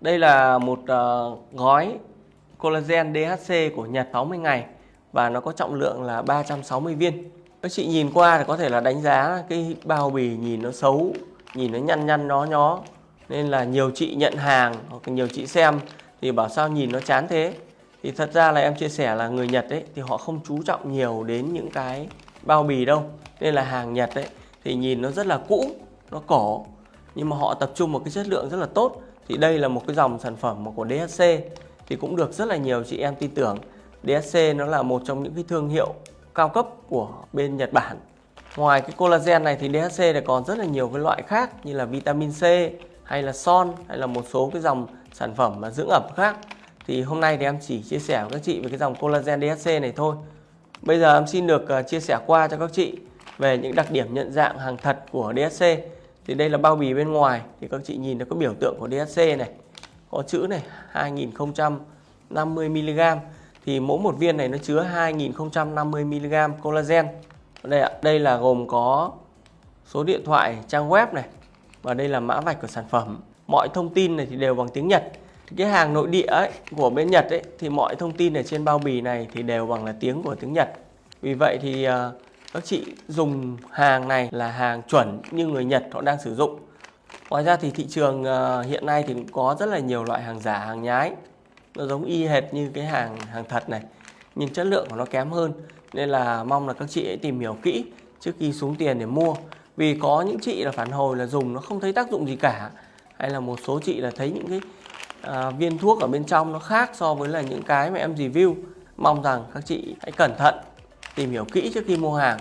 Đây là một uh, gói collagen DHC của Nhật 60 ngày và nó có trọng lượng là 360 viên. Các chị nhìn qua thì có thể là đánh giá cái bao bì nhìn nó xấu, nhìn nó nhăn nhăn nó nhó nên là nhiều chị nhận hàng hoặc nhiều chị xem thì bảo sao nhìn nó chán thế. Thì thật ra là em chia sẻ là người Nhật ấy thì họ không chú trọng nhiều đến những cái bao bì đâu. Nên là hàng Nhật ấy thì nhìn nó rất là cũ, nó cổ nhưng mà họ tập trung một cái chất lượng rất là tốt thì đây là một cái dòng sản phẩm của DHC thì cũng được rất là nhiều chị em tin tưởng. DHC nó là một trong những cái thương hiệu cao cấp của bên Nhật Bản. Ngoài cái collagen này thì DHC này còn rất là nhiều cái loại khác như là vitamin C, hay là son, hay là một số cái dòng sản phẩm mà dưỡng ẩm khác. Thì hôm nay thì em chỉ chia sẻ với các chị về cái dòng collagen DHC này thôi. Bây giờ em xin được ờ, chia sẻ qua cho các chị về những đặc điểm nhận dạng hàng thật của DHC thì đây là bao bì bên ngoài. Thì các chị nhìn nó có biểu tượng của DHC này có chữ này 2050 mg thì mỗi một viên này nó chứa 2050 mg collagen. Đây ạ đây là gồm có số điện thoại trang web này và đây là mã vạch của sản phẩm. Mọi thông tin này thì đều bằng tiếng Nhật. Thì cái hàng nội địa ấy, của bên Nhật ấy thì mọi thông tin ở trên bao bì này thì đều bằng là tiếng của tiếng Nhật. Vì vậy thì uh, các chị dùng hàng này là hàng chuẩn như người Nhật họ đang sử dụng. Ngoài ra thì thị trường ờ, hiện nay thì cũng có rất là nhiều loại hàng giả hàng nhái. Nó giống y hệt như cái hàng hàng thật này nhưng chất lượng của nó kém hơn. Nên là mong là các chị hãy tìm hiểu kỹ trước khi xuống tiền để mua. Vì có những chị là phản hồi là dùng nó không thấy tác dụng gì cả hay là một số chị là thấy những cái à, viên thuốc ở bên trong nó khác so với là những cái mà em review. Mong rằng các chị hãy cẩn thận tìm hiểu kỹ trước khi mua hàng.